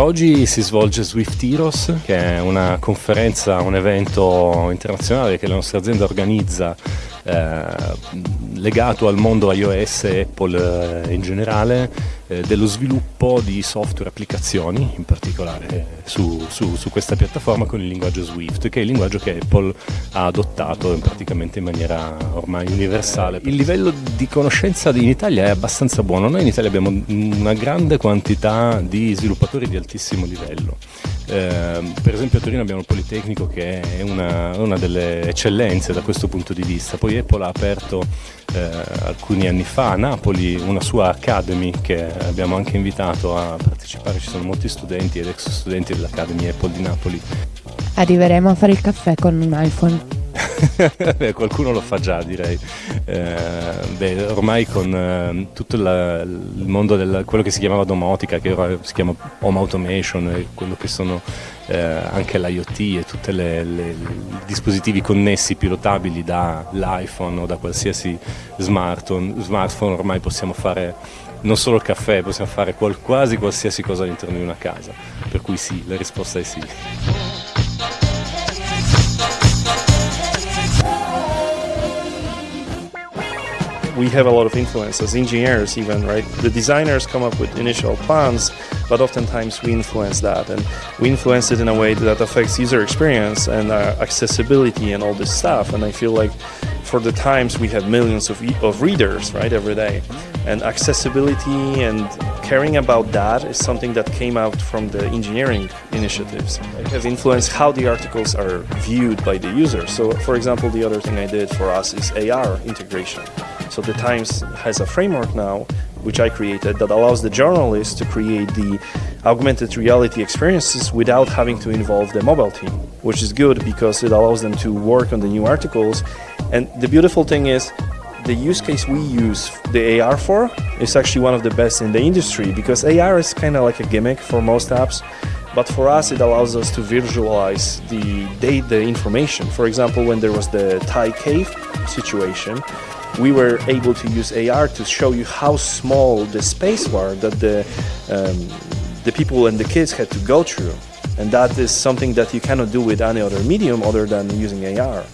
Oggi si svolge Swift Heroes, che è una conferenza, un evento internazionale che la nostra azienda organizza eh, legato al mondo iOS e Apple eh, in generale eh, dello sviluppo di software applicazioni, in particolare su, su, su, questa piattaforma con il linguaggio Swift, che è il linguaggio che Apple ha adottato praticamente in maniera ormai universale. Il livello di conoscenza in Italia è abbastanza buono, noi in Italia abbiamo una grande quantità di sviluppatori di altissimo livello. Eh, per esempio a Torino abbiamo il Politecnico che è una, una, delle eccellenze da questo punto di vista, poi Apple ha aperto eh, alcuni anni fa a Napoli una sua Academy che abbiamo anche invitato a partecipare, ci sono molti studenti ed ex studenti dell'Academy Apple di Napoli. Arriveremo a fare il caffè con un iPhone. beh, qualcuno lo fa già direi. Eh, beh, ormai con eh, tutto la, il mondo del quello che si chiamava domotica, che ora si chiama home automation, quello che sono eh, anche l'IoT e tutti i dispositivi connessi pilotabili dall'iPhone o da qualsiasi smartphone, smartphone ormai possiamo fare non solo il caffè, possiamo fare quasi qualsiasi cosa all'interno di una casa. Per cui sì, la risposta è sì. We have a lot of influence as engineers even right? The designers come up with initial plans but oftentimes we influence that. And we influence it in a way that affects user experience and uh, accessibility and all this stuff. And i feel like for the times we have millions of, e of readers right every day. And accessibility and caring about that is something that came out from the engineering initiatives. It have influenced how the articles are viewed by the user. So for example the other thing i did for us is ar integration so the Times has a framework now, which I created, that allows the journalists to create the augmented reality experiences without having to involve the mobile team, which is good because it allows them to work on the new articles. And the beautiful thing is, the use case we use the AR for is actually one of the best in the industry because AR is kind of like a gimmick for most apps but for us it allows us to visualize the data the information. For example, when there was the Thai cave situation, we were able to use AR to show you how small the space was that the, um, the people and the kids had to go through. And that is something that you cannot do with any other medium other than using AR.